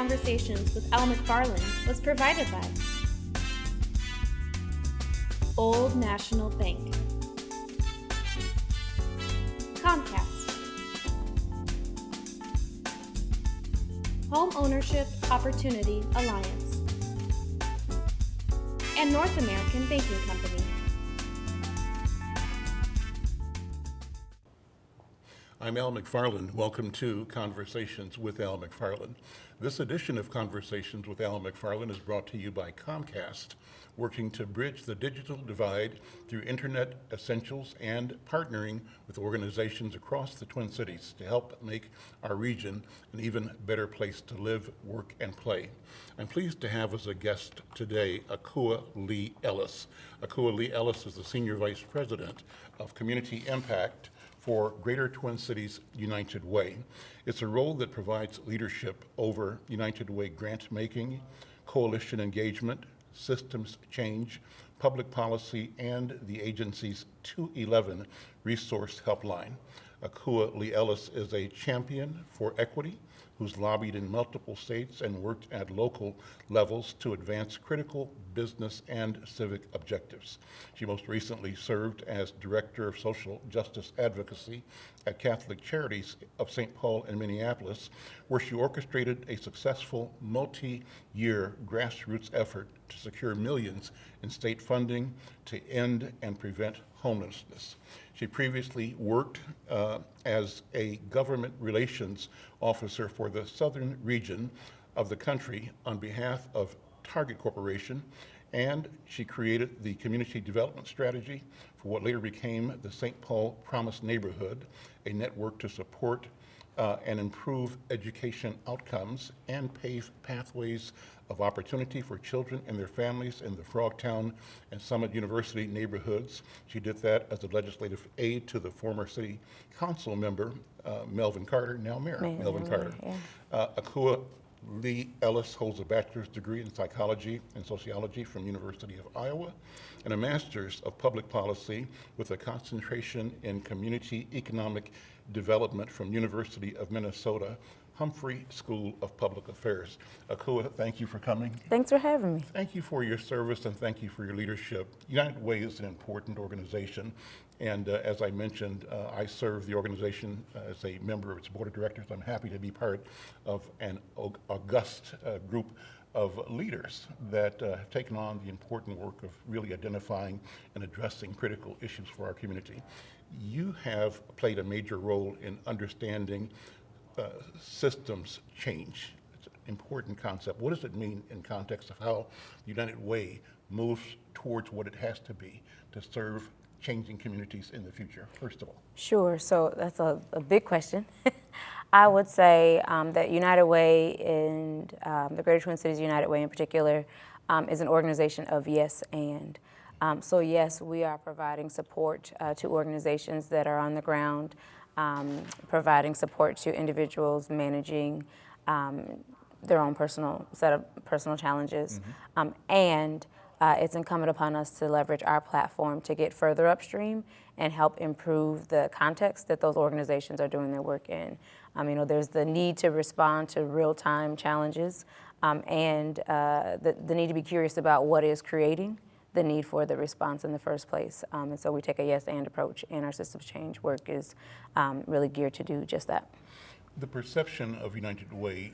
Conversations with Al McFarland was provided by Old National Bank, Comcast, Home Ownership Opportunity Alliance, and North American Banking Company. I'm Al McFarland. Welcome to Conversations with Al McFarland. This edition of Conversations with Al McFarland is brought to you by Comcast, working to bridge the digital divide through internet essentials and partnering with organizations across the Twin Cities to help make our region an even better place to live, work, and play. I'm pleased to have as a guest today Akua Lee Ellis. Akua Lee Ellis is the Senior Vice President of Community Impact for Greater Twin Cities United Way. It's a role that provides leadership over United Way grant making, coalition engagement, systems change, public policy, and the agency's 211 resource helpline. Akua Lee Ellis is a champion for equity who's lobbied in multiple states and worked at local levels to advance critical business and civic objectives. She most recently served as Director of Social Justice Advocacy at Catholic Charities of St. Paul in Minneapolis, where she orchestrated a successful multi-year grassroots effort to secure millions in state funding to end and prevent homelessness. She previously worked uh, as a government relations officer for the southern region of the country on behalf of Target Corporation, and she created the community development strategy for what later became the St. Paul Promise Neighborhood, a network to support uh, and improve education outcomes and pave pathways of opportunity for children and their families in the Frogtown and Summit University neighborhoods. She did that as a legislative aide to the former city council member, uh, Melvin Carter, now Mayor Melvin, Melvin Carter. Yeah. Uh, Akua Lee Ellis holds a bachelor's degree in psychology and sociology from University of Iowa and a master's of public policy with a concentration in community economic development from University of Minnesota Humphrey School of Public Affairs. Akua, thank you for coming. Thanks for having me. Thank you for your service and thank you for your leadership. United Way is an important organization and uh, as I mentioned, uh, I serve the organization as a member of its board of directors. I'm happy to be part of an august uh, group of leaders that uh, have taken on the important work of really identifying and addressing critical issues for our community. You have played a major role in understanding uh, systems change. It's an important concept. What does it mean in context of how United Way moves towards what it has to be to serve changing communities in the future, first of all? Sure, so that's a, a big question. I would say um, that United Way and um, the Greater Twin Cities United Way in particular um, is an organization of yes and. Um, so yes, we are providing support uh, to organizations that are on the ground um, providing support to individuals managing um, their own personal set of personal challenges. Mm -hmm. um, and uh, it's incumbent upon us to leverage our platform to get further upstream and help improve the context that those organizations are doing their work in. Um, you know, there's the need to respond to real-time challenges um, and uh, the, the need to be curious about what is creating the need for the response in the first place. Um, and so we take a yes and approach and our systems change work is um, really geared to do just that. The perception of United Way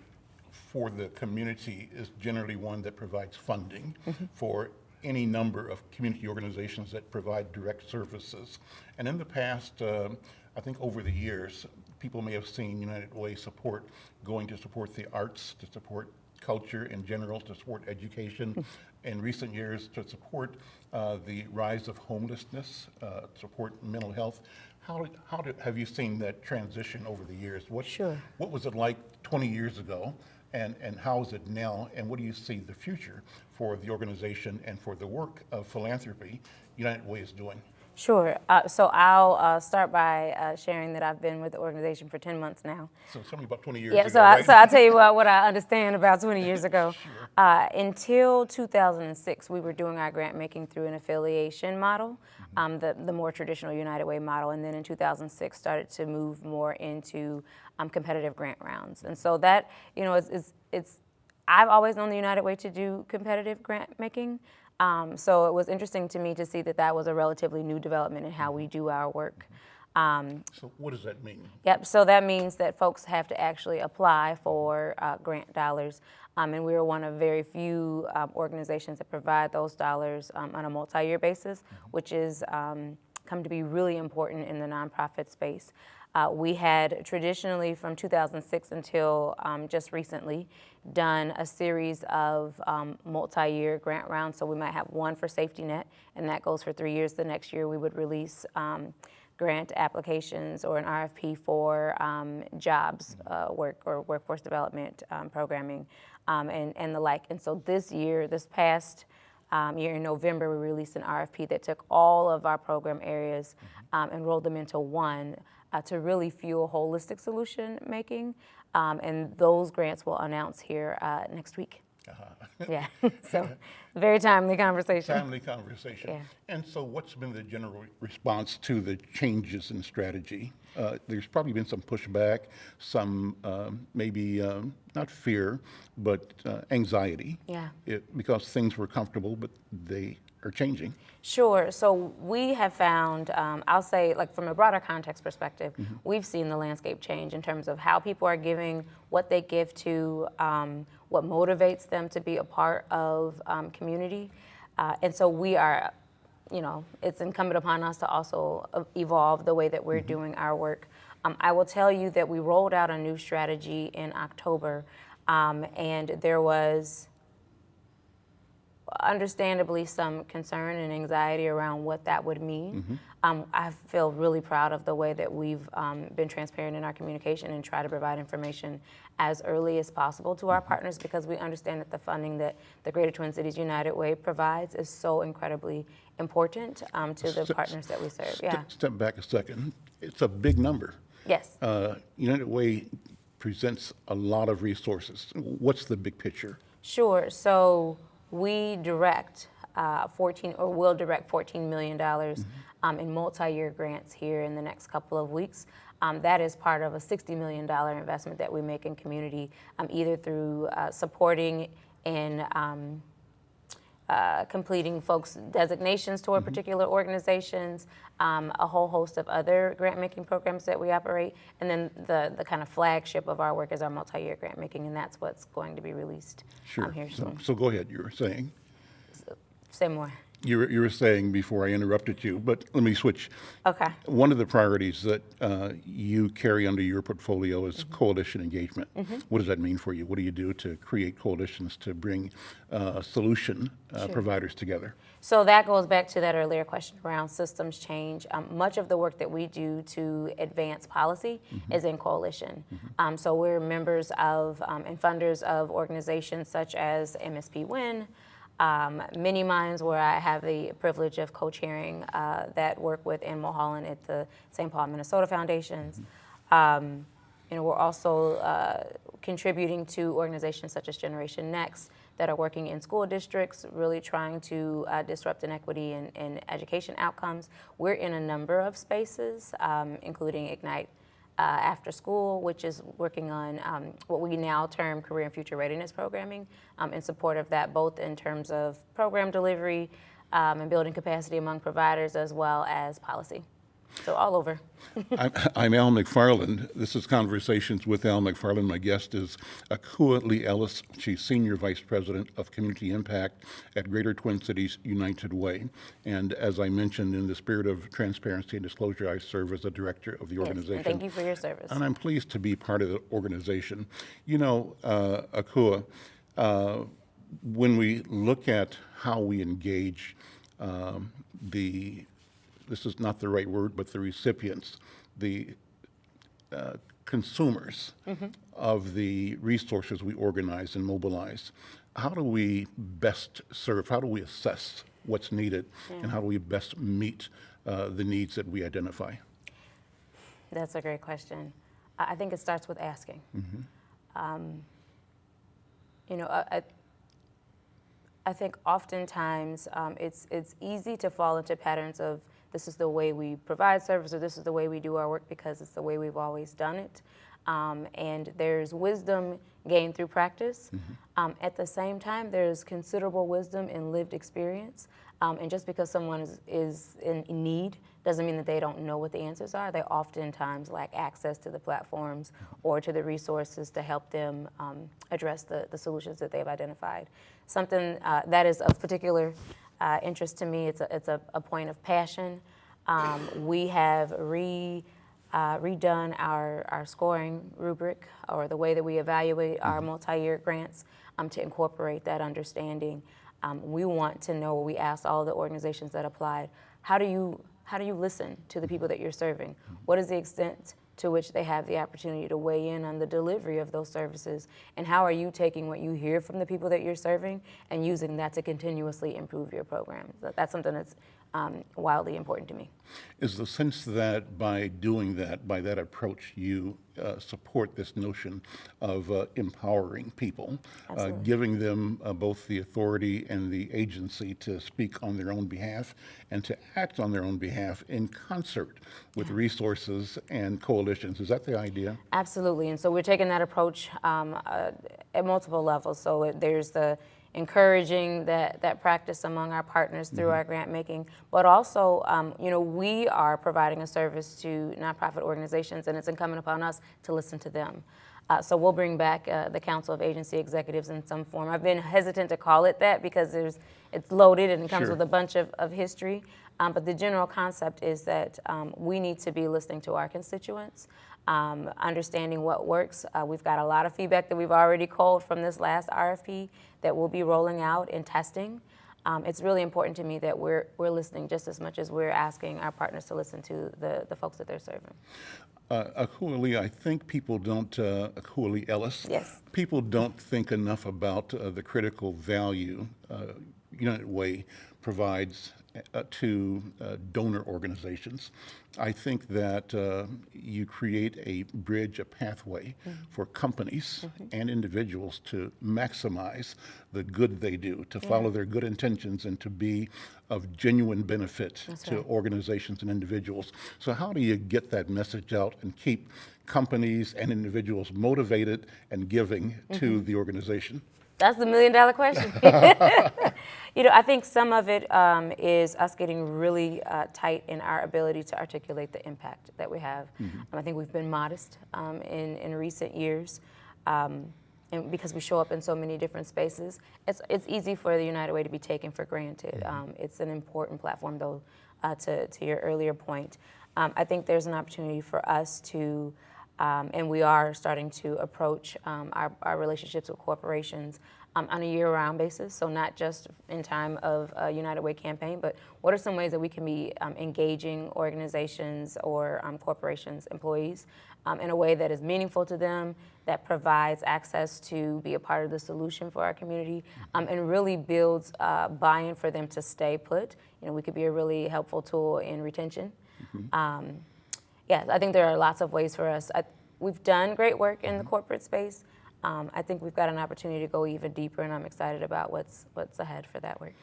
for the community is generally one that provides funding mm -hmm. for any number of community organizations that provide direct services. And in the past, uh, I think over the years, people may have seen United Way support going to support the arts, to support culture in general, to support education, in recent years to support uh, the rise of homelessness, uh, support mental health. How, how did, have you seen that transition over the years? What, sure. What was it like 20 years ago? And, and how is it now? And what do you see the future for the organization and for the work of philanthropy United Way is doing? Sure. Uh, so I'll uh, start by uh, sharing that I've been with the organization for 10 months now. So tell me about 20 years Yeah, ago, so, I, right? so I'll tell you what, what I understand about 20 years ago. Uh, until 2006, we were doing our grant making through an affiliation model, um, the, the more traditional United Way model. And then in 2006, started to move more into um, competitive grant rounds. And so that, you know, is, is, it's, I've always known the United Way to do competitive grant making. Um, so it was interesting to me to see that that was a relatively new development in how we do our work. Um, So what does that mean? Yep, so that means that folks have to actually apply for uh, grant dollars. Um, and we are one of very few um, organizations that provide those dollars um, on a multi-year basis, which is um, come to be really important in the nonprofit space. Uh, we had traditionally from 2006 until um, just recently done a series of um, multi-year grant rounds. So we might have one for safety net, and that goes for three years. The next year we would release um, grant applications or an RFP for um, jobs uh, work or workforce development um, programming um, and, and the like. And so this year, this past um, year in November, we released an RFP that took all of our program areas um, and rolled them into one uh, to really fuel holistic solution making. Um, and those grants will announce here uh, next week. yeah, so very timely conversation. Timely conversation. Yeah. And so what's been the general response to the changes in strategy? Uh, There's probably been some pushback, some um, maybe, um, not fear, but uh, anxiety. Yeah. It- Because things were comfortable, but they are changing. Sure. So we have found, um, I'll say, like from a broader context perspective, we've seen the landscape change in terms of how people are giving, what they give to, um, what motivates them to be a part of um, community. Uh, and so we are, you know, it's incumbent upon us to also uh, evolve the way that we're doing our work. Um, I will tell you that we rolled out a new strategy in October, um, and there was understandably some concern and anxiety around what that would mean. Um, I feel really proud of the way that we've um, been transparent in our communication and try to provide information as early as possible to our partners because we understand that the funding that the Greater Twin Cities United Way provides is so incredibly important um, to the Step- partners that we serve. Ste- Yeah. Step back a second. It's a big number. Yes. Uh, United Way presents a lot of resources. What's the big picture? Sure. So we direct uh, 14, or will direct $14 million um, in multi-year grants here in the next couple of weeks. Um, that is part of a $60 million investment that we make in community, um, either through uh, supporting and um, uh, completing folks' designations toward particular organizations, um, a whole host of other grant making programs that we operate, and then the, the kind of flagship of our work is our multi-year grant making, and that's what's going to be released um, Sure. here So- soon. So go ahead, you were saying. Say more. You were, you were saying before I interrupted you, but let me switch. Okay. One of the priorities that uh, you carry under your portfolio is coalition engagement. What does that mean for you? What do you do to create coalitions to bring uh, solution uh, providers together? So that goes back to that earlier question around systems change. Um, much of the work that we do to advance policy is in coalition. Um, so we're members of um, and funders of organizations such as MSP Win, um, MinneMinds, where I have the privilege of co-chairing uh, that work with Ann Mulholland at the St. Paul, Minnesota Foundations. Um, you know, we're also uh, contributing to organizations such as Generation Next that are working in school districts, really trying to uh, disrupt inequity in, in education outcomes. We're in a number of spaces, um, including Ignite uh, After School, which is working on um, what we now term career and future readiness programming um, in support of that, both in terms of program delivery um, and building capacity among providers as well as policy. So all over. I'm, I'm Al McFarland. This is Conversations with Al McFarland. My guest is Akua Lee Ellis. She's Senior Vice President of Community Impact at Greater Twin Cities United Way. And as I mentioned, in the spirit of transparency and disclosure, I serve as the director of the organization. and thank you for your service. And I'm pleased to be part of the organization. You know, uh, Akua, uh, when we look at how we engage um, the, this is not the right word, but the recipients, the uh, consumers of the resources we organize and mobilize, how do we best serve, how do we assess what's needed, and how do we best meet uh, the needs that we identify? That's a great question. I think it starts with asking. Um, you know, I, I, I think oftentimes um, it's it's easy to fall into patterns of this is the way we provide service or this is the way we do our work because it's the way we've always done it. Um, and there's wisdom gained through practice. Um, at the same time, there's considerable wisdom in lived experience. Um, and just because someone is, is in need doesn't mean that they don't know what the answers are. They oftentimes lack access to the platforms or to the resources to help them um, address the, the solutions that they've identified. Something uh, that is of particular uh, interest to me, it's a, it's a, a point of passion. Um, we have re, uh, redone our, our scoring rubric or the way that we evaluate our multi-year grants um, to incorporate that understanding. Um, we want to know, we asked all the organizations that applied, how do you, how do you listen to the people that you're serving? What is the extent to which they have the opportunity to weigh in on the delivery of those services? And how are you taking what you hear from the people that you're serving and using that to continuously improve your program? So That's something that's um, wildly important to me. Is the sense that by doing that, by that approach, you uh, support this notion of uh, empowering people, uh, giving them uh, both the authority and the agency to speak on their own behalf and to act on their own behalf in concert with resources and coalitions? Is that the idea? Absolutely, and so we're taking that approach um, uh, at multiple levels. So there's the encouraging that, that practice among our partners through our grant making, but also, um, you know, we are providing a service to nonprofit organizations, and it's incumbent upon us to listen to them. Uh, so we'll bring back uh, the Council of Agency Executives in some form. I've been hesitant to call it that because there's, it's loaded and it comes Sure. with a bunch of, of history. Um, but the general concept is that um, we need to be listening to our constituents, um, understanding what works. Uh, we've got a lot of feedback that we've already called from this last RFP that we'll be rolling out and testing. Um, it's really important to me that we're, we're listening just as much as we're asking our partners to listen to the, the folks that they're serving. Uh, Akua Lee, I think people don't, uh, Akua Lee Ellis. Yes. People don't think enough about uh, the critical value uh, United Way provides to uh, donor organizations. I think that uh, you create a bridge, a pathway for companies and individuals to maximize the good they do, to follow their good intentions and to be of genuine benefit to right. organizations and individuals. So how do you get that message out and keep companies and individuals motivated and giving to the organization? That's the million dollar question. you know, I think some of it um, is us getting really uh, tight in our ability to articulate the impact that we have. Um, I think we've been modest um, in, in recent years. Um, and because we show up in so many different spaces, it's, it's easy for the United Way to be taken for granted. Um, it's an important platform, though, uh, to, to your earlier point. Um, I think there's an opportunity for us to um, and we are starting to approach um, our, our relationships with corporations um, on a year-round basis. So not just in time of a United Way campaign, but what are some ways that we can be um, engaging organizations or um, corporations, employees, um, in a way that is meaningful to them, that provides access to be a part of the solution for our community, um, and really builds uh, buy-in for them to stay put. You know, we could be a really helpful tool in retention. Um, yes, I think there are lots of ways for us. I, we've done great work in the corporate space. Um, I think we've got an opportunity to go even deeper, and I'm excited about what's what's ahead for that work.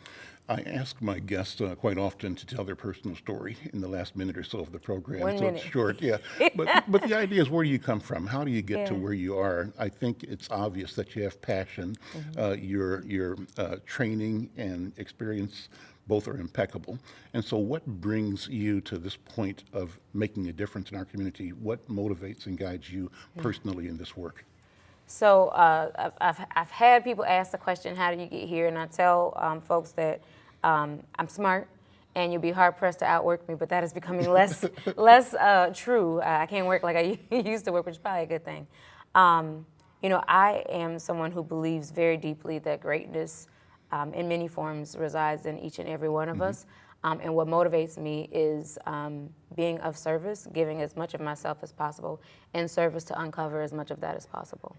I ask my guests uh, quite often to tell their personal story in the last minute or so of the program. One so minute. it's short, yeah. But, but the idea is where do you come from? How do you get to where you are? I think it's obvious that you have passion. Mm-hmm. Uh, your your uh, training and experience both are impeccable. And so what brings you to this point of making a difference in our community? What motivates and guides you personally in this work? So uh, I've, I've, had people ask the question, how do you get here? And I tell um, folks that um, I'm smart and you'll be hard pressed to outwork me, but that is becoming less, less uh, true. I can't work like I used to work, which is probably a good thing. Um, you know, I am someone who believes very deeply that greatness um, in many forms resides in each and every one of us. Um, and what motivates me is um, being of service, giving as much of myself as possible in service to uncover as much of that as possible.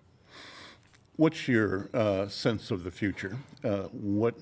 What's your uh, sense of the future? Uh, what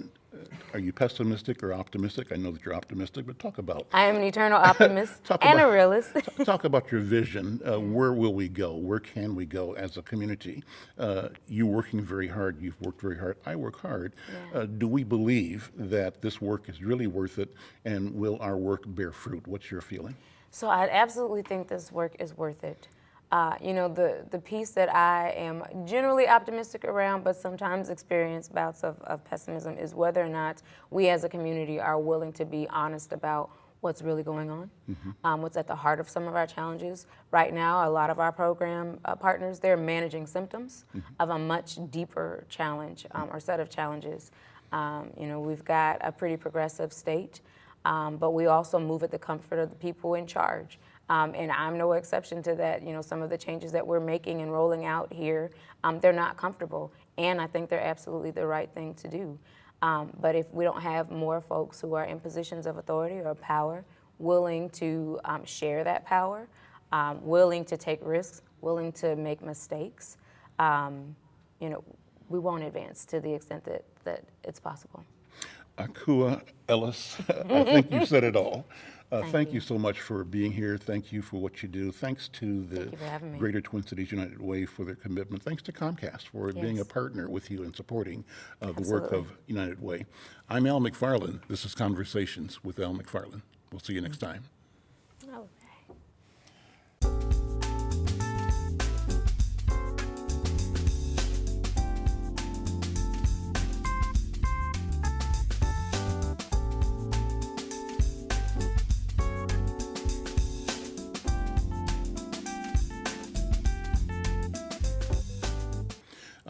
Are you pessimistic or optimistic? I know that you're optimistic, but talk about I am an eternal optimist and a realist. talk about your vision. Uh, where will we go? Where can we go as a community? Uh, you working very hard. You've worked very hard. I work hard. Uh, do we believe that this work is really worth it, and will our work bear fruit? What's your feeling? So I absolutely think this work is worth it. Uh, you know, the, the piece that I am generally optimistic around, but sometimes experience bouts of, of pessimism, is whether or not we as a community are willing to be honest about what's really going on, um, what's at the heart of some of our challenges. Right now, a lot of our program uh, partners, they're managing symptoms of a much deeper challenge um, or set of challenges. Um, you know, we've got a pretty progressive state. Um, but we also move at the comfort of the people in charge. Um, and I'm no exception to that. You know, some of the changes that we're making and rolling out here, um, they're not comfortable. And I think they're absolutely the right thing to do. Um, but if we don't have more folks who are in positions of authority or power willing to um, share that power, um, willing to take risks, willing to make mistakes, um, you know, we won't advance to the extent that, that it's possible. Akua Ellis, I think you said it all. Uh, thank, you. so much for being here. Thank you for what you do. Thanks to the you for having me. Greater Twin Cities United Way for their commitment. Thanks to Comcast for being a partner with you in supporting uh, the work of United Way. I'm Al McFarland. This is Conversations with Al McFarland. We'll see you next time. Okay.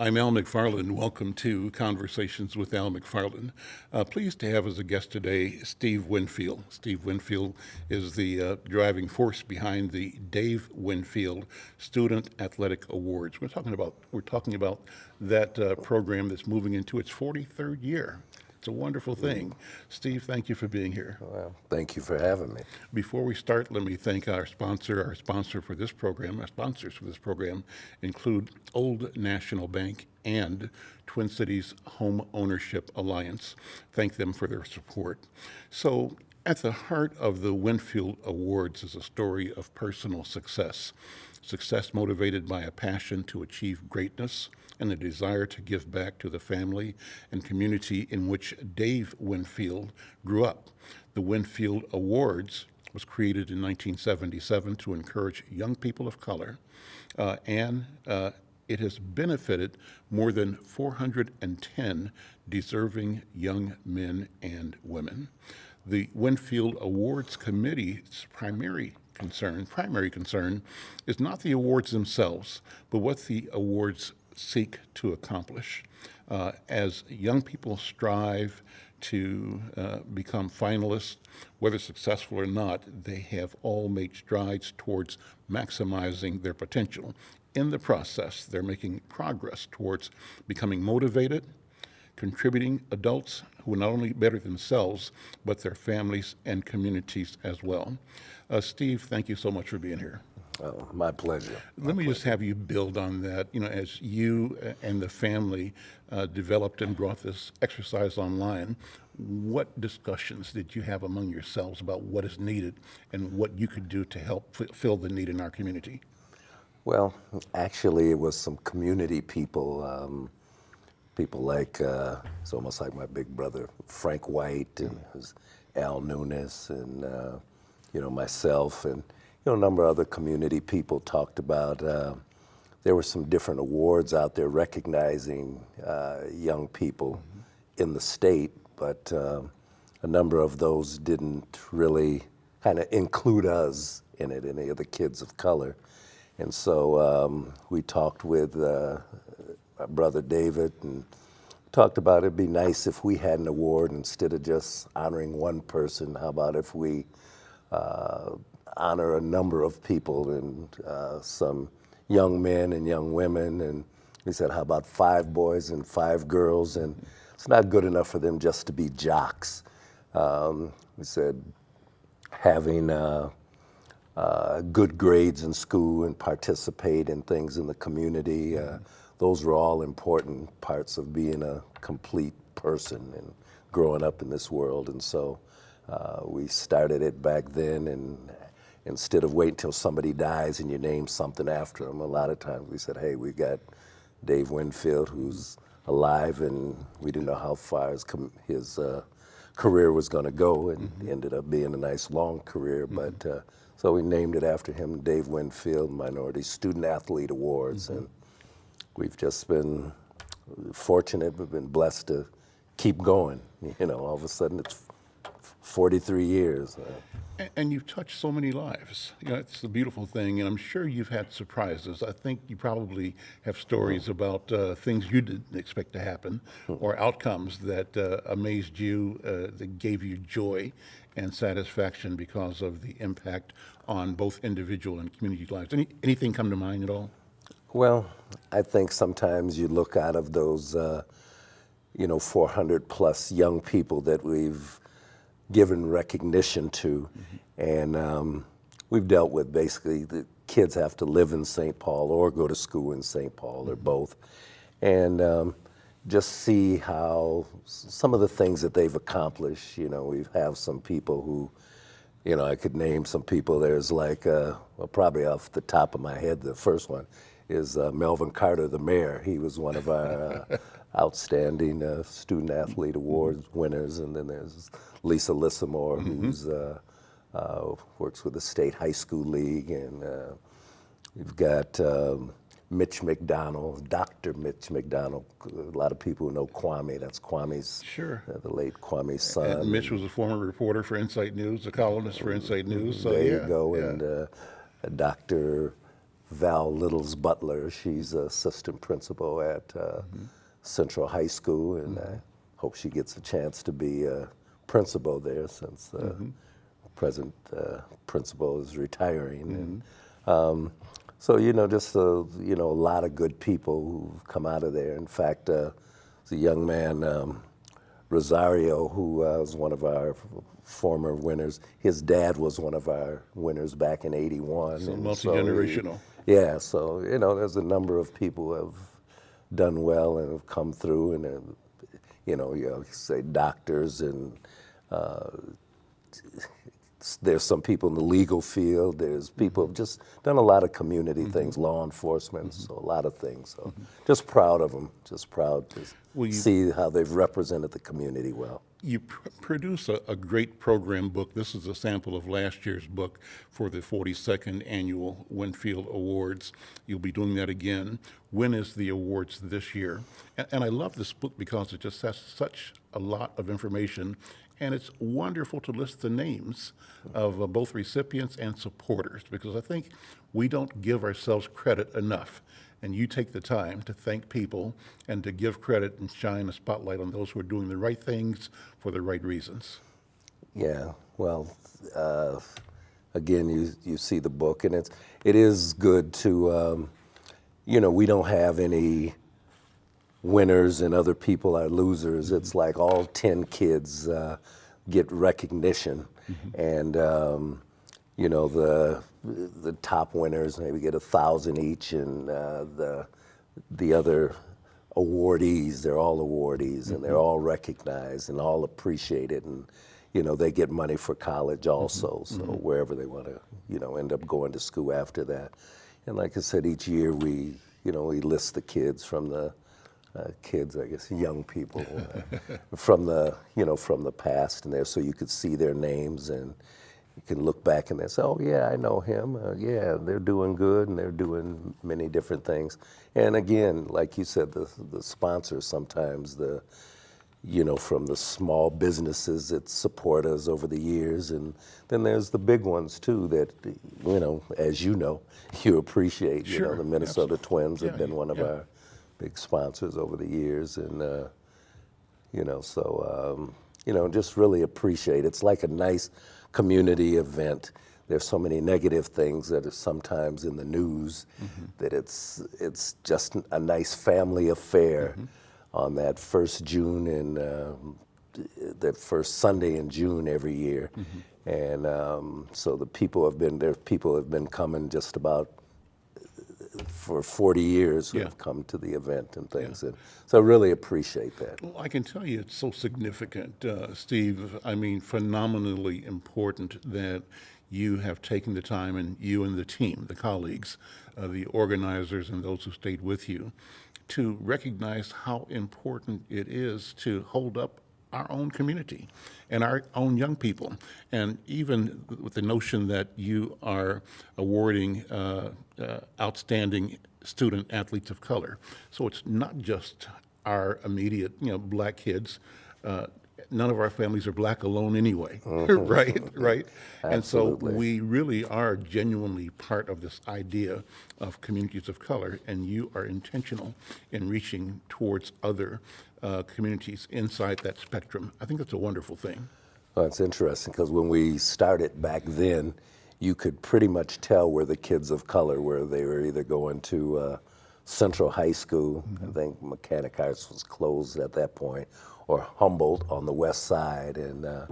I'm Al McFarland. Welcome to Conversations with Al McFarland. Uh, pleased to have as a guest today Steve Winfield. Steve Winfield is the uh, driving force behind the Dave Winfield Student Athletic Awards. We're talking about we're talking about that uh, program that's moving into its 43rd year. It's a wonderful thing. Steve, thank you for being here. Well, thank you for having me. Before we start, let me thank our sponsor. Our sponsor for this program, our sponsors for this program include Old National Bank and Twin Cities Home Ownership Alliance. Thank them for their support. So, at the heart of the Winfield Awards is a story of personal success. Success motivated by a passion to achieve greatness and a desire to give back to the family and community in which Dave Winfield grew up. The Winfield Awards was created in 1977 to encourage young people of color, uh, and uh, it has benefited more than 410 deserving young men and women. The Winfield Awards Committee's primary concern, primary concern, is not the awards themselves, but what the awards seek to accomplish. Uh, as young people strive to uh, become finalists, whether successful or not, they have all made strides towards maximizing their potential. In the process, they're making progress towards becoming motivated, contributing adults who are not only better themselves, but their families and communities as well. Uh, Steve, thank you so much for being here. Oh, my pleasure. Let me just have you build on that. You know, as you uh, and the family uh, developed and brought this exercise online, what discussions did you have among yourselves about what is needed and what you could do to help fill the need in our community? Well, actually, it was some community people, um, people like, uh, it's almost like my big brother, Frank White, and was Al Nunes, and, uh, you know, myself, and, you know, a number of other community people talked about. Uh, there were some different awards out there recognizing uh, young people in the state, but um, a number of those didn't really kind of include us in it, any of the kids of color. And so um, we talked with uh, brother David and talked about it'd be nice if we had an award instead of just honoring one person. How about if we uh, honor a number of people and uh, some young men and young women? And we said, how about five boys and five girls? And it's not good enough for them just to be jocks. Um, we said, having uh, uh, good grades in school and participate in things in the community. Uh, those were all important parts of being a complete person. And growing up in this world. And so uh, we started it back then. And instead of waiting till somebody dies and you name something after them, a lot of times we said, hey, we've got Dave Winfield, who's alive, and we didn't know how far his, com- his uh, career was going to go, and ended up being a nice long career. But uh, so we named it after him, Dave Winfield Minority Student Athlete Awards, and we've just been fortunate. We've been blessed to keep going. You know, all of a sudden it's 43 years. Uh, A- And you've touched so many lives. You know, it's the beautiful thing, and I'm sure you've had surprises. I think you probably have stories about uh, things you didn't expect to happen or outcomes that uh, amazed you, uh, that gave you joy and satisfaction because of the impact on both individual and community lives. Any, anything come to mind at all? Well, I think sometimes you look out of those, uh, you know, 400 plus young people that we've given recognition to, and um, we've dealt with basically the kids have to live in St. Paul or go to school in St. Paul or both, and um, just see how some of the things that they've accomplished. You know, we have some people who you know, I could name some people. There's like, uh, well, probably off the top of my head, the first one is uh, Melvin Carter, the mayor. He was one of our uh, outstanding uh, student athlete awards winners. And then there's Lisa Lissimore, who's uh, uh, works with the state high school league, and uh, You've got um, Mitch McDonald, Dr. Mitch McDonald. A lot of people know Kwame. That's Kwame's, Sure. uh, the late Kwame's son. And Mitch was a former reporter for Insight News, a columnist for Insight News. So there yeah, you go. yeah. And uh, Dr. Val Little's butler. She's assistant principal at uh, Mm-hmm. Central High School, and I hope she gets a chance to be a principal there since the Mm-hmm. present uh, principal is retiring. And, um, so you know, just a, you know, a lot of good people who've come out of there. In fact, uh, a young man. Um, Rosario, who uh, was one of our former winners. His dad was one of our winners back in '81. So multi-generational. Yeah, so you know, there's a number of people who have done well and have come through, and uh, you know, you know, say doctors and. Uh, there's some people in the legal field. There's people who've just done a lot of community things, law enforcement, so a lot of things. So just proud of them. Just proud to Well, see how they've represented the community well. You pr- produce a, a great program book. This is a sample of last year's book for the 42nd Annual Winfield Awards. You'll be doing that again. When is the awards this year? And, and I love this book because it just has such a lot of information, and it's wonderful to list the names of uh, both recipients and supporters because I think we don't give ourselves credit enough. And you take the time to thank people and to give credit and shine a spotlight on those who are doing the right things for the right reasons. Yeah, well, uh, again, you you see the book, and it's it is good to, um, you know, we don't have any winners and other people are losers. It's like all ten kids uh, get recognition, and um, you know the the top winners maybe get a thousand each, and uh, the the other awardees, they're all awardees, and they're all recognized and all appreciated, and you know they get money for college also, so wherever they want to, you know, end up going to school after that. And like I said, each year we, you know, we list the kids from the uh, kids, I guess, young people uh, from the, you know, from the past and there, so you could see their names and you can look back and they say, oh yeah, I know him. Uh, yeah, they're doing good and they're doing many different things. And again, like you said, the the sponsors sometimes the, you know, from the small businesses that support us over the years, and then there's the big ones too that, you know, as you know, you appreciate. sure, You know, the Minnesota Twins have been one of yeah. our big sponsors over the years, and uh, you know, so um, you know, just really appreciate. It's like a nice community event. There's so many negative things that are sometimes in the news that it's it's just a nice family affair on that first June and um, that first Sunday in June every year. And um, so the people have been there. People have been coming just about for 40 years who Yeah. have come to the event and things. And so I really appreciate that. Well, I can tell you it's so significant, uh, Steve. I mean, phenomenally important that you have taken the time and you and the team, the colleagues, uh, the organizers, and those who stayed with you to recognize how important it is to hold up our own community and our own young people. And even with the notion that you are awarding uh, uh, outstanding student athletes of color. So it's not just our immediate, you know, black kids. Uh, none of our families are black alone anyway, right? Right. And so we really are genuinely part of this idea of communities of color, and you are intentional in reaching towards other uh, communities inside that spectrum. I think that's a wonderful thing. Well, it's interesting because when we started back then, you could pretty much tell where the kids of color were. They were either going to uh, Central High School, I think Mechanic Arts was closed at that point, or Humboldt on the west side. And uh,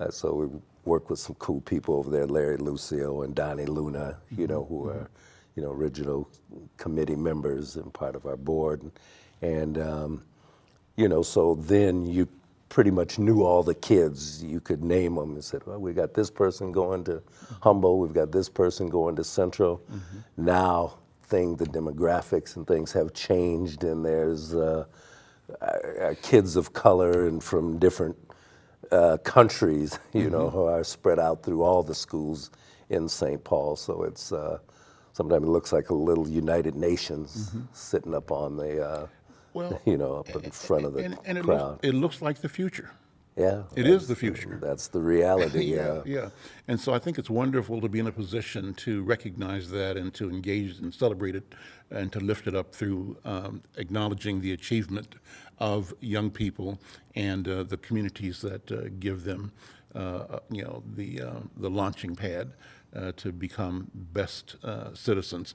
uh, so we worked with some cool people over there, Larry Lucio and Donnie Luna, you know, who are, you know, original committee members and part of our board. And, um, you know, so then you pretty much knew all the kids. You could name them and said, well, we got this person going to Humboldt, we've got this person going to Central. Now, thing, the demographics and things have changed, and there's uh, our kids of color and from different uh, countries, you know, who are spread out through all the schools in St. Paul. So it's uh, sometimes it looks like a little United Nations sitting up on the, uh, Well, you know, up in front of the and, and it, crowd. looks, it looks like the future. yeah, It is the future. That's the reality. yeah. yeah. And so I think it's wonderful to be in a position to recognize that and to engage and celebrate it and to lift it up through um, acknowledging the achievement of young people and uh, the communities that uh, give them, uh, you know, the, uh, the launching pad uh, to become best uh, citizens.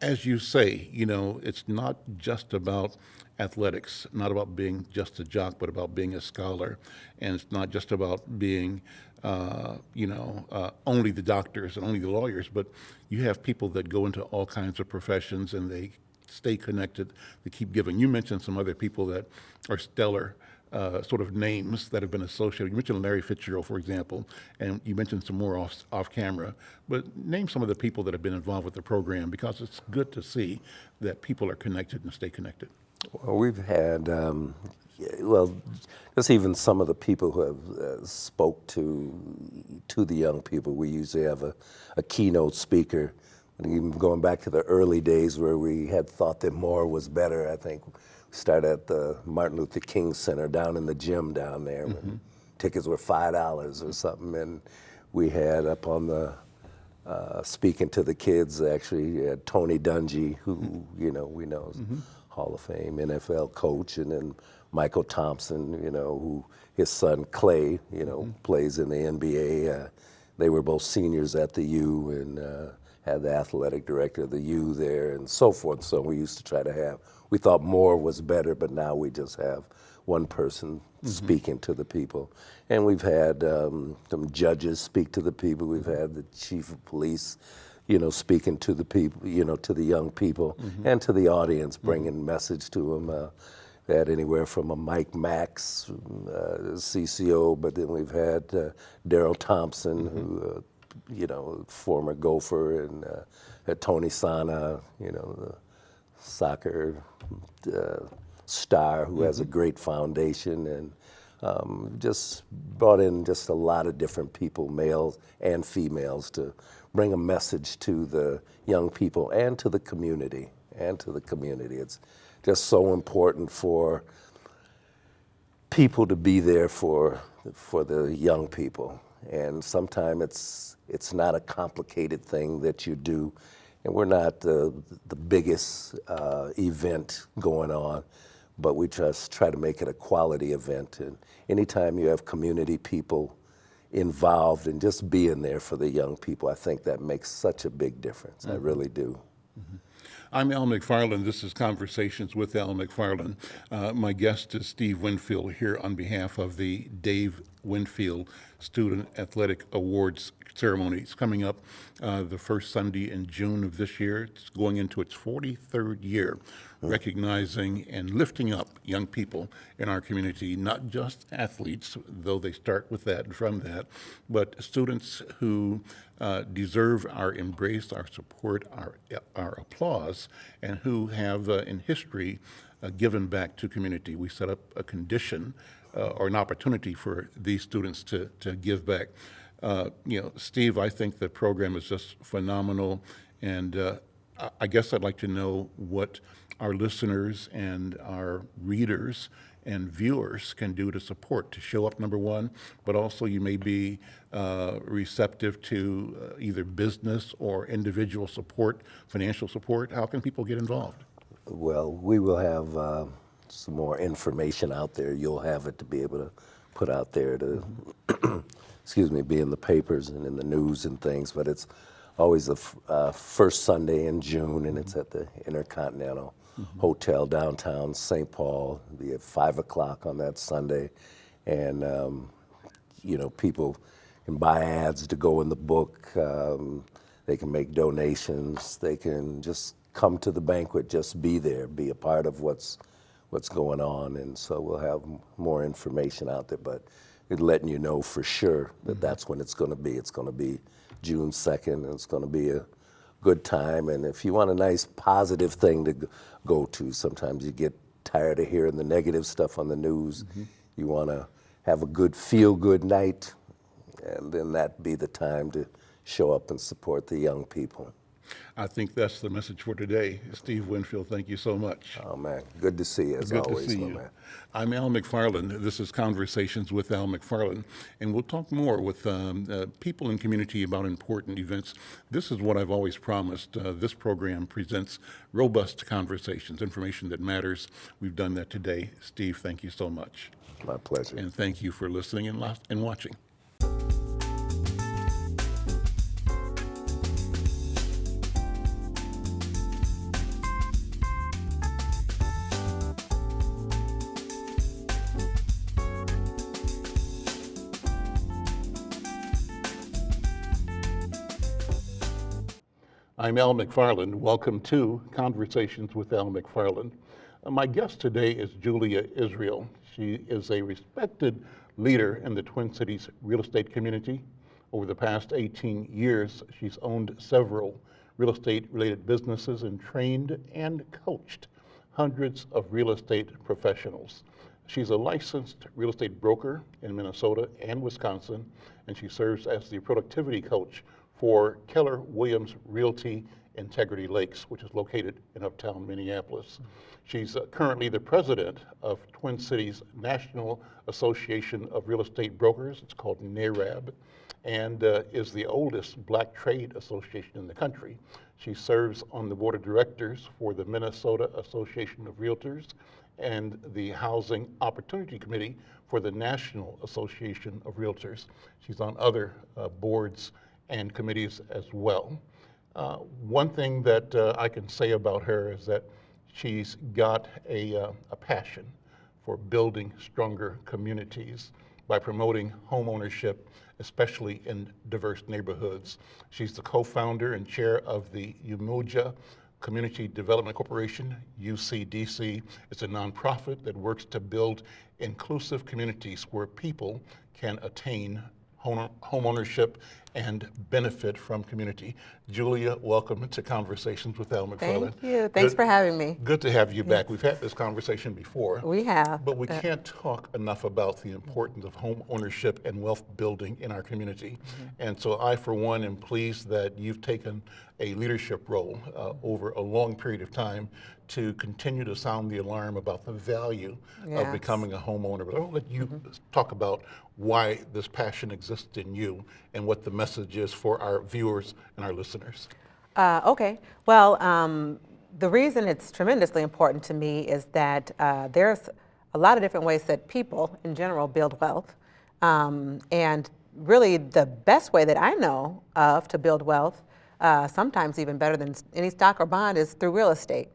As you say, you know, it's not just about athletics, not about being just a jock, but about being a scholar. And it's not just about being, uh, you know, uh, only the doctors and only the lawyers, but you have people that go into all kinds of professions and they stay connected, they keep giving. You mentioned some other people that are stellar. Uh, sort of names that have been associated. You mentioned Larry Fitzgerald, for example, and you mentioned some more off, off camera. But name some of the people that have been involved with the program because it's good to see that people are connected and stay connected. Well, we've had, um, well, just even some of the people who have uh, spoke to to the young people. We usually have a, a keynote speaker. And even going back to the early days where we had thought that more was better, I think started at the Martin Luther King Center down in the gym down there. when Tickets were five dollars or something, and we had up on the uh, speaking to the kids. Actually, uh, Tony Dungy, who you know we know is Hall of Fame NFL coach, and then Mychal Thompson, you know, who his son Clay, you know, plays in the NBA. Uh, they were both seniors at the U, and uh, had the athletic director of the U there, and so forth. So we used to try to have. We thought more was better, but now we just have one person speaking to the people. And we've had um, some judges speak to the people. We've had the chief of police, you know, speaking to the people, you know, to the young people and to the audience, bringing message to them. Uh, had anywhere from a Mike Max, uh, CCO, but then we've had uh, Darrell Thompson, who, uh, you know, former gopher, and uh, Tony Sanneh, you know, the soccer uh, star who has a great foundation and um, just brought in just a lot of different people, males and females, to bring a message to the young people and to the community. And to the community. It's just so important for people to be there for for the young people. And sometimes it's it's not a complicated thing that you do, and we're not the the biggest uh, event going on, but we just try to make it a quality event. And anytime you have community people involved and just being there for the young people, I think that makes such a big difference. I really do. I'm Al McFarland. This is Conversations with Al McFarland. Uh, my guest is Steve Winfield here on behalf of the Dave Winfield Student Athletic Awards ceremony. It's coming up uh, the first Sunday in June of this year. It's going into its 43rd year, recognizing and lifting up young people in our community, not just athletes, though they start with that and from that, but students who uh, deserve our embrace, our support, our, our applause, and who have uh, in history uh, given back to community. We set up a condition uh, or an opportunity for these students to, to give back. You know, Steve, I think the program is just phenomenal, and I guess I'd like to know what our listeners and our readers and viewers can do to support, to show up, number one, but also you may be uh, receptive to uh, either business or individual support, financial support. How can people get involved? Well, we will have uh, some more information out there. You'll have it to be able to put out there to, excuse me, be in the papers and in the news and things. But it's always the uh, first Sunday in June, and it's at the Intercontinental Hotel downtown St. Paul. Be at five o'clock on that Sunday, and um, you know people can buy ads to go in the book. Um, they can make donations. They can just come to the banquet, just be there, be a part of what's what's going on. And so we'll have m- more information out there, but letting you know for sure that that's when it's going to be. It's going to be June 2nd, and it's going to be a good time. And if you want a nice positive thing to go to, sometimes you get tired of hearing the negative stuff on the news. Mm-hmm. You want to have a good feel good night, and then that be the time to show up and support the young people. I think that's the message for today. Steve Winfield, thank you so much. Oh man, good to see you as Good always, to see you. man. I'm Al McFarlane. This is Conversations with Al McFarlane, and we'll talk more with um, uh, people in community about important events. This is what I've always promised. Uh, this program presents robust conversations, information that matters. We've done that today. Steve, thank you so much, My pleasure. and thank you for listening and, and watching. I'm Al McFarlane. Welcome to Conversations with Al McFarlane. Uh, My guest today is Julia Israel. She is a respected leader in the Twin Cities real estate community. Over the past 18 years, she's owned several real estate related businesses and trained and coached hundreds of real estate professionals. She's a licensed real estate broker in Minnesota and Wisconsin, and she serves as the productivity coach for Keller Williams Realty Integrity Lakes, which is located in uptown Minneapolis. She's uh, currently the president of Twin Cities National Association of Real Estate Brokers. It's called NAREB, and uh, is the oldest black trade association in the country. She serves on the board of directors for the Minnesota Association of Realtors and the Housing Opportunity Committee for the National Association of Realtors. She's on other uh, boards and committees as well. Uh, one thing that uh, I can say about her is that she's got a, uh, a passion for building stronger communities by promoting homeownership, especially in diverse neighborhoods. She's the co-founder and chair of the Umoja Community Development Corporation, UCDC. It's a nonprofit that works to build inclusive communities where people can attain home homeownership and benefit from community. Julia, welcome to Conversations with Al McFarlane. Thank you. Thanks Good- for having me. Good to have you back. We've had this conversation before. We have. But we can't talk enough about the importance of home ownership and wealth building in our community. And so I, for one, am pleased that you've taken a leadership role uh, over a long period of time to continue to sound the alarm about the value of becoming a homeowner. But I'll let you talk about why this passion exists in you and what the message is for our viewers and our listeners. Uh, okay. Well, um, the reason it's tremendously important to me is that uh, there's a lot of different ways that people in general build wealth. Um, and really, the best way that I know of to build wealth uh, sometimes even better than any stock or bond, is through real estate.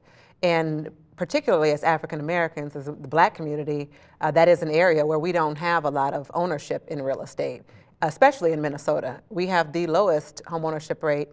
And particularly as African Americans, as the black community, uh, that is an area where we don't have a lot of ownership in real estate, especially in Minnesota. We have the lowest home ownership rate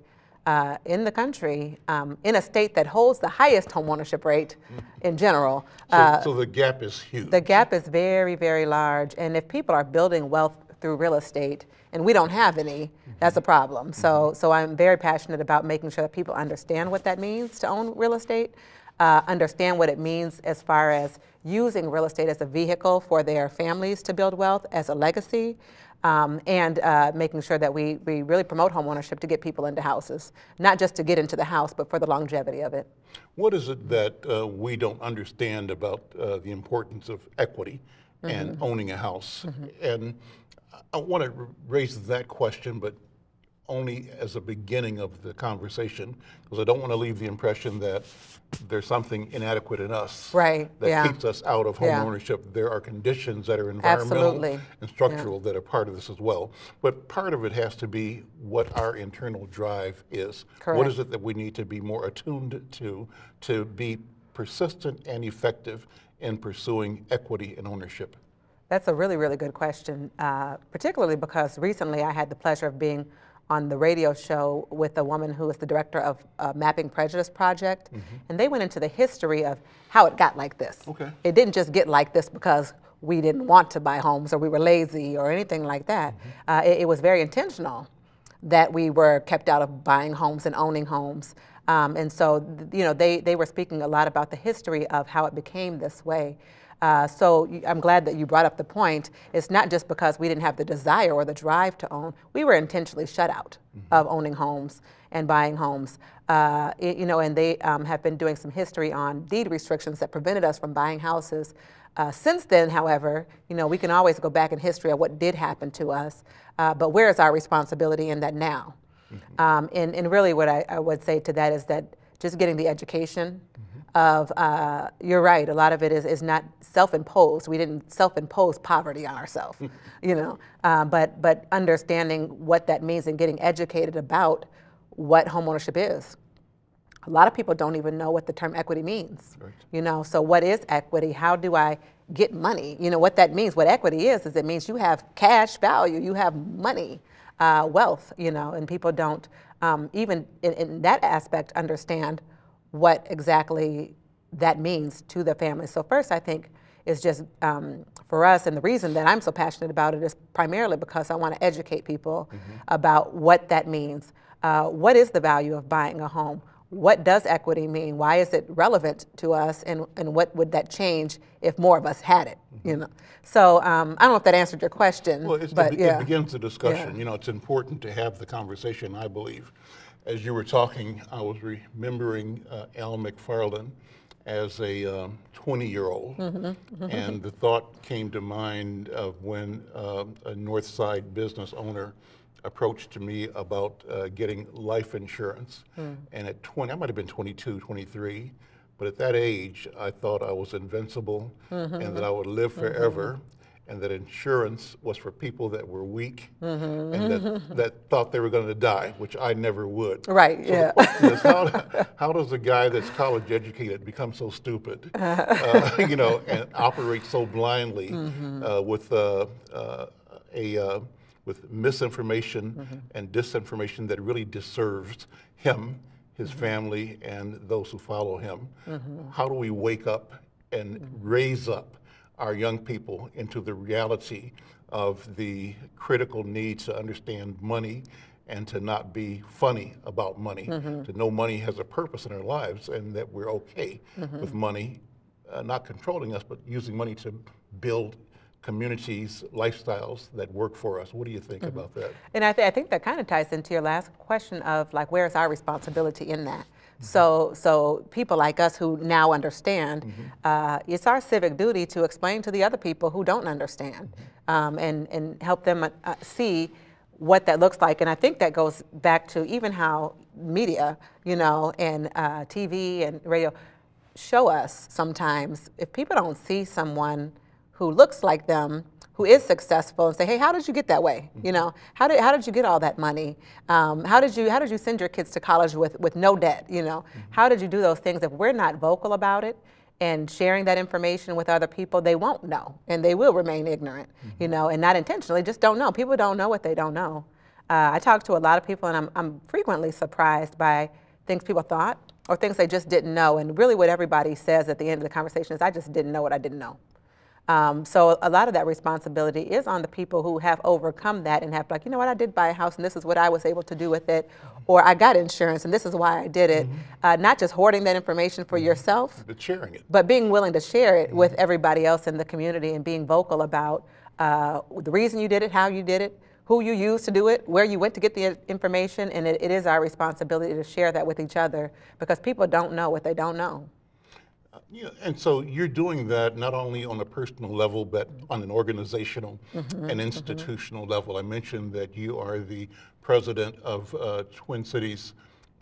uh, in the country, um, in a state that holds the highest home ownership rate in general. So, so the gap is huge. Uh, The gap is very, very large, and if people are building wealth through real estate, and we don't have any, that's a problem. So, so I'm very passionate about making sure that people understand what that means to own real estate, uh, understand what it means as far as using real estate as a vehicle for their families to build wealth, as a legacy, um, and uh, making sure that we, we really promote homeownership to get people into houses, not just to get into the house, but for the longevity of it. What is it that uh, we don't understand about uh, the importance of equity and owning a house? And I want to raise that question, but only as a beginning of the conversation, because I don't want to leave the impression that there's something inadequate in us Right, that yeah. keeps us out of home Yeah. ownership. There are conditions that are environmental Absolutely, and structural that are part of this as well. But part of it has to be what our internal drive is. What Correct. is it that we need to be more attuned to to be persistent and effective in pursuing equity and ownership? That's a really, really good question, uh, particularly because recently I had the pleasure of being on the radio show with a woman who is the director of uh, Mapping Prejudice Project, and they went into the history of how it got like this. Okay. It didn't just get like this because we didn't want to buy homes or we were lazy or anything like that. Uh, it, it was very intentional that we were kept out of buying homes and owning homes. Um, and so, you know, they, they were speaking a lot about the history of how it became this way. Uh, so I'm glad that you brought up the point. It's not just because we didn't have the desire or the drive to own. We were intentionally shut out of owning homes and buying homes. Uh, y- you know, and they um, have been doing some history on deed restrictions that prevented us from buying houses. Uh, since then, however, you know, we can always go back in history of what did happen to us, uh, but where is our responsibility in that now? Um, and, and really, what I, I would say to that is that just getting the education of, uh, you're right, a lot of it is, is not self imposed. We didn't self impose poverty on ourselves, you know, uh, but, but understanding what that means and getting educated about what homeownership is. A lot of people don't even know what the term equity means. You know, so what is equity? How do I get money? You know, what that means, what equity is, is it means you have cash value, you have money, uh, wealth, you know, and people don't um, even in, in that aspect understand what exactly that means to the family. So first, I think is just um, for us, and the reason that I'm so passionate about it is primarily because I want to educate people about what that means. Uh, what is the value of buying a home? What does equity mean? Why is it relevant to us? And, and what would that change if more of us had it? You know. So um, I don't know if that answered your question, Well, it's, but it, yeah. it begins the discussion. Yeah. You know, it's important to have the conversation, I believe. As you were talking, I was remembering uh, Al McFarlane as a 20 year old. Mm-hmm, And the thought came to mind of when uh, a North Side business owner approached to me about uh, getting life insurance. Hmm. And at 20, I might have been 22, 23, but at that age, I thought I was invincible Mm-hmm, and that I would live forever. And that insurance was for people that were weak Mm-hmm, and that, that thought they were going to die, which I never would. Right, So yeah. how, how does a guy that's college educated become so stupid, uh, you know, and operate so blindly Mm-hmm. uh, with uh, uh, a uh, with misinformation Mm-hmm. and disinformation that really deserves him, his Mm-hmm. family, and those who follow him? How do we wake up and raise up our young people into the reality of the critical need to understand money and to not be funny about money, mm-hmm. to know money has a purpose in our lives and that we're okay mm-hmm. with money uh, not controlling us, but using money to build communities, lifestyles that work for us. What do you think mm-hmm. about that? And I, th- I think that kind of ties into your last question of like, where's our responsibility in that? So, so people like us who now understand, uh, it's our civic duty to explain to the other people who don't understand, um, and and help them uh, see what that looks like. And I think that goes back to even how media, you know, and uh, TV and radio show us sometimes if people don't see someone who looks like them, who is successful and say, hey, how did you get that way? You know, how did, how did you get all that money? Um, how, did you, how did you send your kids to college with, with no debt? You know, how did you do those things? If we're not vocal about it, and sharing that information with other people, they won't know and they will remain ignorant, you know, and not intentionally, just don't know. People don't know what they don't know. Uh, I talk to a lot of people and I'm, I'm frequently surprised by things people thought or things they just didn't know. And really, what everybody says at the end of the conversation is, I just didn't know what I didn't know. Um, so a lot of that responsibility is on the people who have overcome that and have like, you know what, I did buy a house and this is what I was able to do with it, or I got insurance and this is why I did it. Uh, not just hoarding that information for yourself, But sharing it. but being willing to share it with everybody else in the community and being vocal about uh, the reason you did it, how you did it, who you used to do it, where you went to get the information, and it, it is our responsibility to share that with each other because people don't know what they don't know. Yeah, and so you're doing that not only on a personal level, but on an organizational and institutional level. I mentioned that you are the president of uh, Twin Cities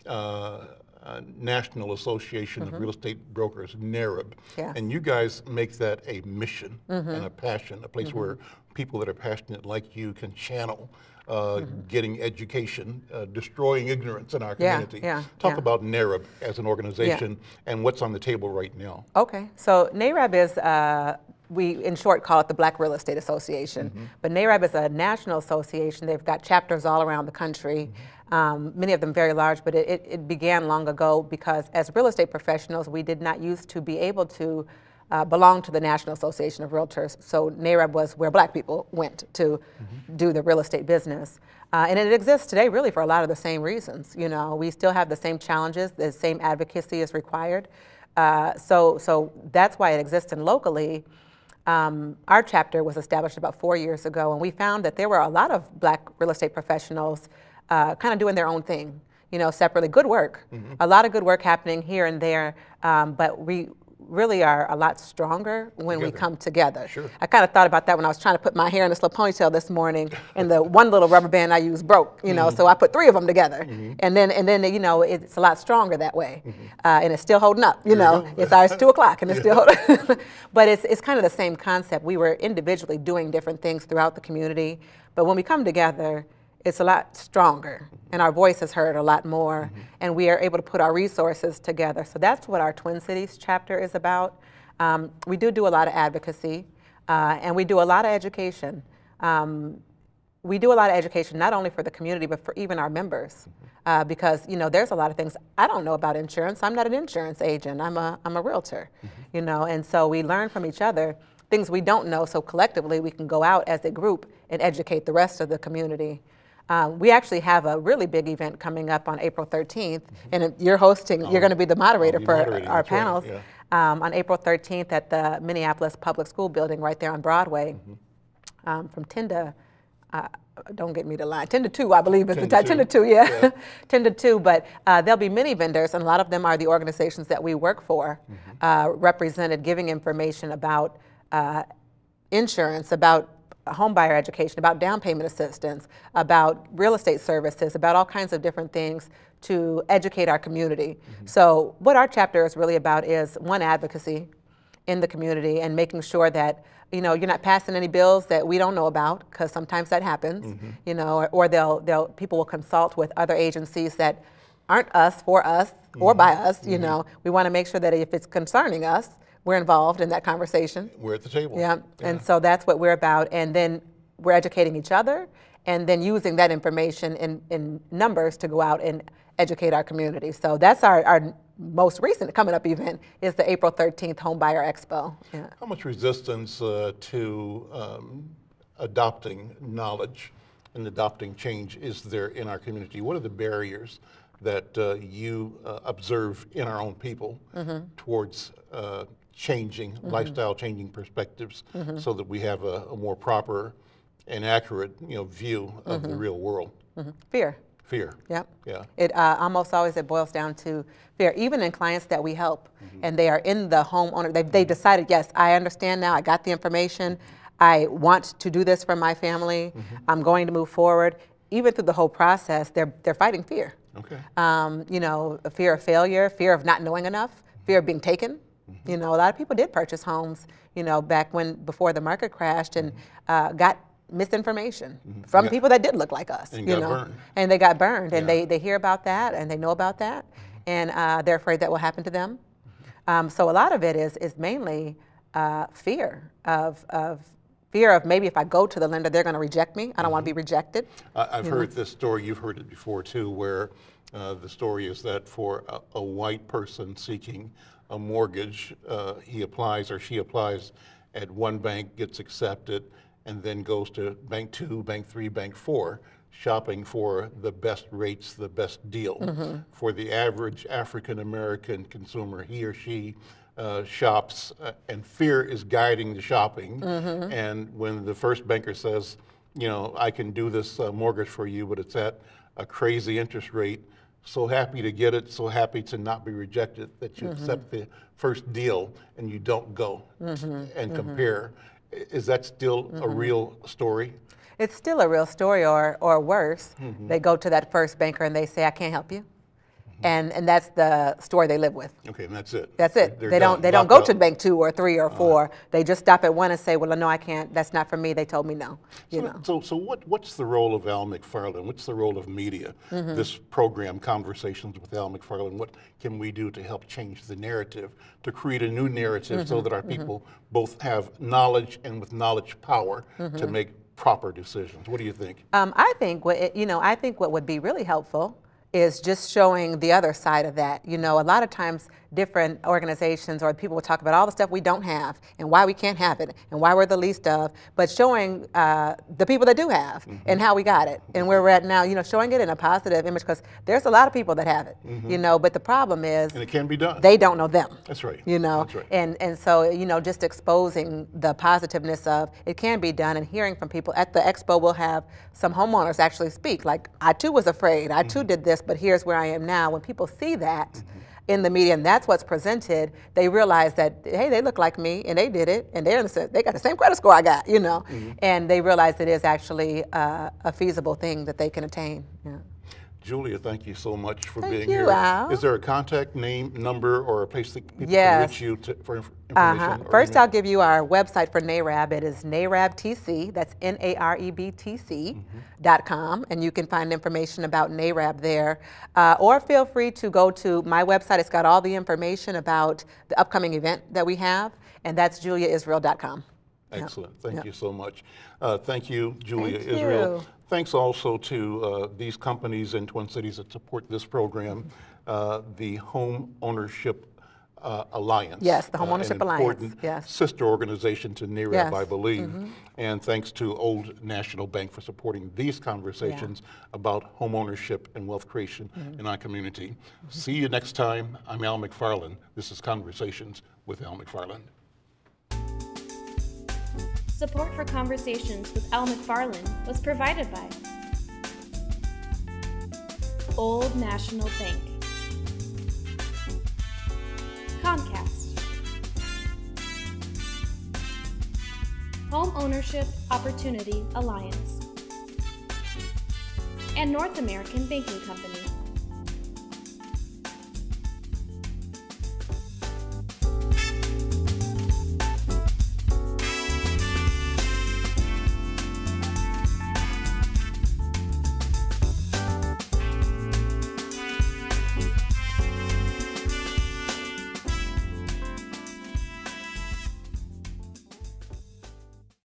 uh, uh, National Association of Real Estate Brokers, NAREB. And you guys make that a mission and a passion, a place where people that are passionate like you can channel uh, getting education, uh, destroying ignorance in our community. yeah, Talk yeah. about NAREB as an organization and what's on the table right now. Okay, so NAREB is, uh, we in short call it the Black Real Estate Association, but NAREB is a national association. They've got chapters all around the country, um, many of them very large, but it, it, it began long ago because as real estate professionals, we did not used to be able to uh, belong to the National Association of Realtors. So NAREB was where black people went to do the real estate business. Uh, and it exists today really for a lot of the same reasons. You know, we still have the same challenges, the same advocacy is required. Uh, so, so that's why it exists. And locally, um, our chapter was established about four years ago, and we found that there were a lot of black real estate professionals uh, kind of doing their own thing, you know, separately. Good work, a lot of good work happening here and there, um, but we really are a lot stronger when we come together. Sure. I kind of thought about that when I was trying to put my hair in this little ponytail this morning, and the one little rubber band I used broke. You know, so I put three of them together, and then and then you know it's a lot stronger that way, uh, and it's still holding up. You know, it's ours two o'clock, and it's still holding. but it's it's kind of the same concept. We were individually doing different things throughout the community, but when we come together. It's a lot stronger, and our voice is heard a lot more, and we are able to put our resources together. So that's what our Twin Cities chapter is about. Um, we do do a lot of advocacy, uh, and we do a lot of education. Um, we do a lot of education not only for the community but for even our members, uh, because you know there's a lot of things I don't know about insurance. I'm not an insurance agent. I'm a I'm a realtor, you know, and so we learn from each other things we don't know. So collectively we can go out as a group and educate the rest of the community. Um, we actually have a really big event coming up on April 13th, and you're hosting. You're going to be the moderator be for our that's right, panels yeah. um, on April 13th at the Minneapolis Public School Building right there on Broadway um, from 10 to, uh, don't get me to lie, 10 to 2, I believe is the 10 to time. 10 to 2, yeah. 10 to 2, but uh, there'll be many vendors, and a lot of them are the organizations that we work for, uh, represented giving information about uh, insurance, about home buyer education, about down payment assistance, about real estate services, about all kinds of different things to educate our community. Mm-hmm. So, what our chapter is really about is one advocacy in the community and making sure that you know you're not passing any bills that we don't know about because sometimes that happens. Mm-hmm. You know, or, or they'll they'll people will consult with other agencies that aren't us for us or mm-hmm. by us. You know, we want to make sure that if it's concerning us, we're involved in that conversation. We're at the table. Yeah, and so that's what we're about. And then we're educating each other and then using that information in, in numbers to go out and educate our community. So that's our, our most recent coming up event is the April 13th Home Buyer Expo. Yeah. How much resistance uh, to um, adopting knowledge and adopting change is there in our community? What are the barriers that uh, you uh, observe in our own people towards changing, mm-hmm. lifestyle changing perspectives mm-hmm. so that we have a, a more proper and accurate you know, view of the mm-hmm. real world? Fear. Fear. Yep. Yeah. It uh, almost always it boils down to fear. Even in clients that we help, and they are in the homeowner, they they decided, yes, I understand now. I got the information. I want to do this for my family. I'm going to move forward. Even through the whole process, they're they're fighting fear. Okay. Um, you know, a fear of failure, fear of not knowing enough, fear of being taken. You know, a lot of people did purchase homes, you know, back when before the market crashed and uh, got misinformation from Yeah. people that did look like us. And you got know, burned. and they got burned, and Yeah. they they hear about that and they know about that, and uh, they're afraid that will happen to them. Um, so a lot of it is is mainly uh, fear of of fear of maybe if I go to the lender, they're going to reject me. I don't want to be rejected. I- I've heard this story, you've heard it before too, where uh, the story is that for a, a white person seeking a mortgage, uh, he applies or she applies at one bank, gets accepted, and then goes to bank two, bank three, bank four, shopping for the best rates, the best deal. For the average African American consumer, he or she uh, shops, uh, and fear is guiding the shopping. And when the first banker says, you know, I can do this uh, mortgage for you, but it's at a crazy interest rate. So happy to get it, so happy to not be rejected that you mm-hmm. accept the first deal and you don't go mm-hmm. and mm-hmm. compare. Is that still a real story? It's still a real story, or or worse, Mm-hmm. they go to that first banker and they say, "I can't help you," and and that's the story they live with. Okay, and that's it. That's it. They're they don't they don't go to up. bank two or three or 4 They just stop at one and say, "Well, no, I can't. That's not for me. They told me no." You So, know. so, so what, what's the role of Al McFarlane? What's the role of media? Mm-hmm. This program, Conversations with Al McFarlane, what can we do to help change the narrative, to create a new narrative Mm-hmm. so that our people both have knowledge and with knowledge power to Mm-hmm. make proper decisions? What do you think? Um, I think what it, you know. I think what would be really helpful is just showing the other side of that. You know, a lot of times different organizations or people will talk about all the stuff we don't have and why we can't have it and why we're the least of, but showing uh, the people that do have mm-hmm. and how we got it and where we're at now. You know, showing it in a positive image because there's a lot of people that have it. Mm-hmm. You know, but the problem is And it can be done. they don't know them. That's right. You know, That's right. and and so you know, just exposing the positiveness of it can be done, and hearing from people at the expo, we'll have some homeowners actually speak. Like I too was afraid, I too mm-hmm. did this, but here's where I am now. When people see that. In the media, and that's what's presented. They realize that hey, they look like me, and they did it, and they're in the, they got the same credit score I got, you know, Mm-hmm. and they realize it is actually uh, a feasible thing that they can attain. Yeah. Julia, thank you so much for Thank being you, here. Al. Is there a contact name, number, or a place that people Yes. can reach you to, for inf- information? Uh-huh. First. I'll give you our website for NAREB. It is NAREBTC, that's N A R E B T C dot com, and you can find information about NAREB there. Uh, or feel free to go to my website. It's got all the information about the upcoming event that we have, and that's juliaisrael.com. Excellent. Thank you so much. Uh, thank you, Julia Thank Israel. you. Thanks also to uh, these companies in Twin Cities that support this program, uh, the Home Ownership uh, Alliance. Yes, the uh, Home Ownership an Alliance, important yes. sister organization to NAREB, Yes. I believe. And thanks to Old National Bank for supporting these conversations about home ownership and wealth creation Mm-hmm. in our community. See you next time. I'm Al McFarlane. This is Conversations with Al McFarlane. Support for Conversations with Al McFarlane was provided by Old National Bank, Comcast, Home Ownership Opportunity Alliance, and North American Banking Company.